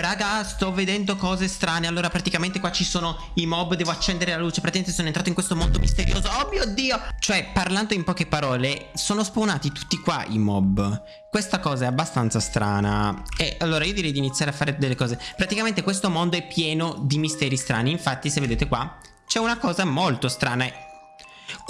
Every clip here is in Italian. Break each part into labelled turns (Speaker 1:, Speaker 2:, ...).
Speaker 1: Raga, sto vedendo cose strane. Allora, praticamente qua ci sono i mob. Devo accendere la luce. Praticamente sono entrato in questo mondo misterioso. Oh mio Dio! Cioè, parlando in poche parole, sono spawnati tutti qua i mob. Questa cosa è abbastanza strana. E allora io direi di iniziare a fare delle cose. Praticamente questo mondo è pieno di misteri strani. Infatti, se vedete qua, c'è una cosa molto strana.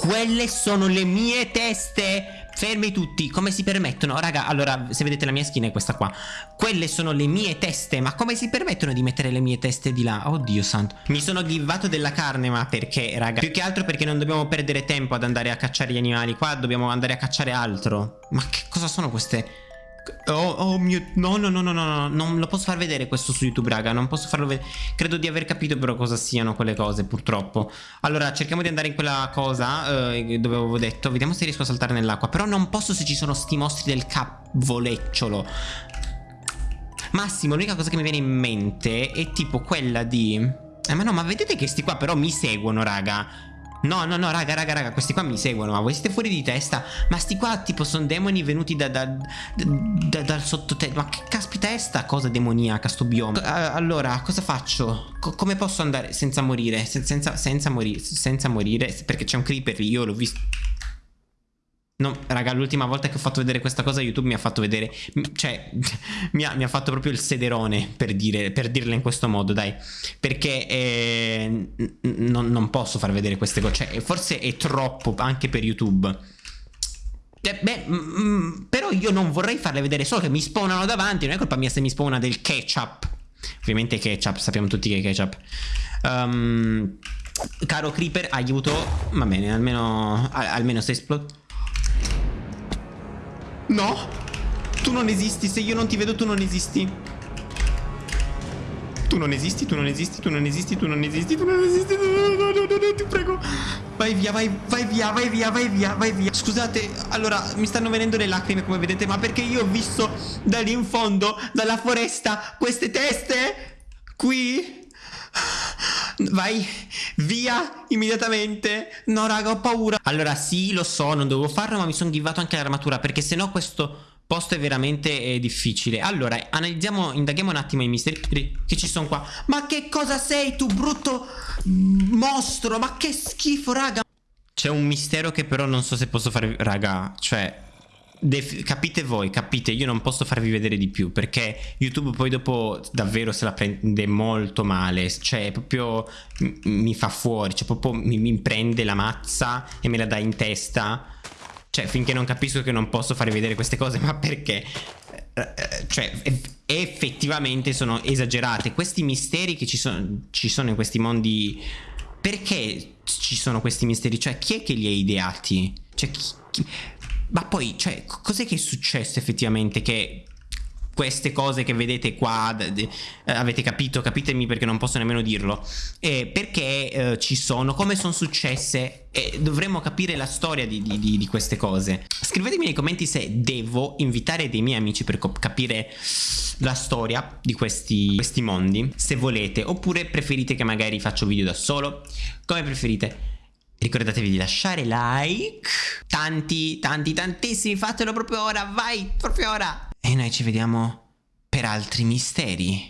Speaker 1: Quelle sono le mie teste Fermi tutti, come si permettono? Raga, allora, se vedete la mia skin è questa qua Quelle sono le mie teste Ma come si permettono di mettere le mie teste di là? Oddio santo Mi sono givato della carne, ma perché, raga? Più che altro perché non dobbiamo perdere tempo ad andare a cacciare gli animali Qua dobbiamo andare a cacciare altro Ma che cosa sono queste... Oh, oh mio... No, no, no, no, no, no, non lo posso far vedere questo su YouTube, raga. Non posso farlo vedere. Credo di aver capito però cosa siano quelle cose, purtroppo. Allora, cerchiamo di andare in quella cosa eh, dove avevo detto. Vediamo se riesco a saltare nell'acqua. Però non posso se ci sono sti mostri del cavolecciolo. Massimo, l'unica cosa che mi viene in mente è tipo quella di... Eh, ma no, ma vedete che sti qua però mi seguono, raga. No, no, no, raga, raga, raga, questi qua mi seguono, ma voi siete fuori di testa? Ma sti qua tipo sono demoni venuti da, da, da, dal sottoterra Ma che caspita è sta cosa demoniaca, sto bioma? allora, cosa faccio? Co come posso andare senza morire? Sen senza, senza morire, senza morire? Perché c'è un creeper, io l'ho visto No, raga, l'ultima volta che ho fatto vedere questa cosa YouTube mi ha fatto vedere, cioè, mi ha, mi ha fatto proprio il sederone per, dire, per dirla in questo modo, dai. Perché eh, non, non, posso far vedere queste cose, cioè, forse è troppo anche per YouTube. Eh, beh, mm, però io non vorrei farle vedere, solo che mi spawnano davanti, non è colpa mia se mi spawna del ketchup. Ovviamente ketchup, sappiamo tutti che è ketchup. Um, caro Creeper, aiuto. Va bene, almeno, almeno se esplode. No! Tu non esisti, se io non ti vedo tu non esisti. Tu non esisti, tu non esisti, tu non esisti, tu non esisti, tu non esisti, no, no, no, no, no, ti prego. Vai via, vai, vai via, vai via, vai via, vai via. Scusate, allora, mi stanno venendo le lacrime come vedete, ma perché io ho visto da lì in fondo, dalla foresta, queste teste qui Vai via immediatamente. No raga ho paura. Allora sì lo so non dovevo farlo ma mi sono givato anche l'armatura Perché sennò questo posto è veramente eh, difficile. Allora analizziamo Indaghiamo un attimo i misteri che ci sono qua. Ma che cosa sei tu brutto mostro? Ma che schifo raga. C'è un mistero che però non so se posso fare Raga cioè capite voi, capite, io non posso farvi vedere di più perché YouTube poi dopo davvero se la prende molto male, cioè proprio mi fa fuori, cioè proprio mi, mi prende la mazza e me la dà in testa, cioè finché non capisco che non posso farvi vedere queste cose, ma perché? Eh, eh, cioè effettivamente sono esagerate, questi misteri che ci sono, ci sono in questi mondi, perché ci sono questi misteri? Cioè chi è che li ha ideati? Cioè chi, chi ma poi, cioè, cos'è che è successo effettivamente che queste cose che vedete qua eh, avete capito capitemi perché non posso nemmeno dirlo eh, perché eh, ci sono come sono successe e dovremmo capire la storia di, di, di, queste cose. Scrivetemi nei commenti se devo invitare dei miei amici per capire la storia di questi, questi mondi se volete. Oppure preferite che magari faccio video da solo? Come preferite Ricordatevi di lasciare like. Tanti, tanti, tantissimi Fatelo proprio ora, vai, proprio ora. E noi ci vediamo per altri misteri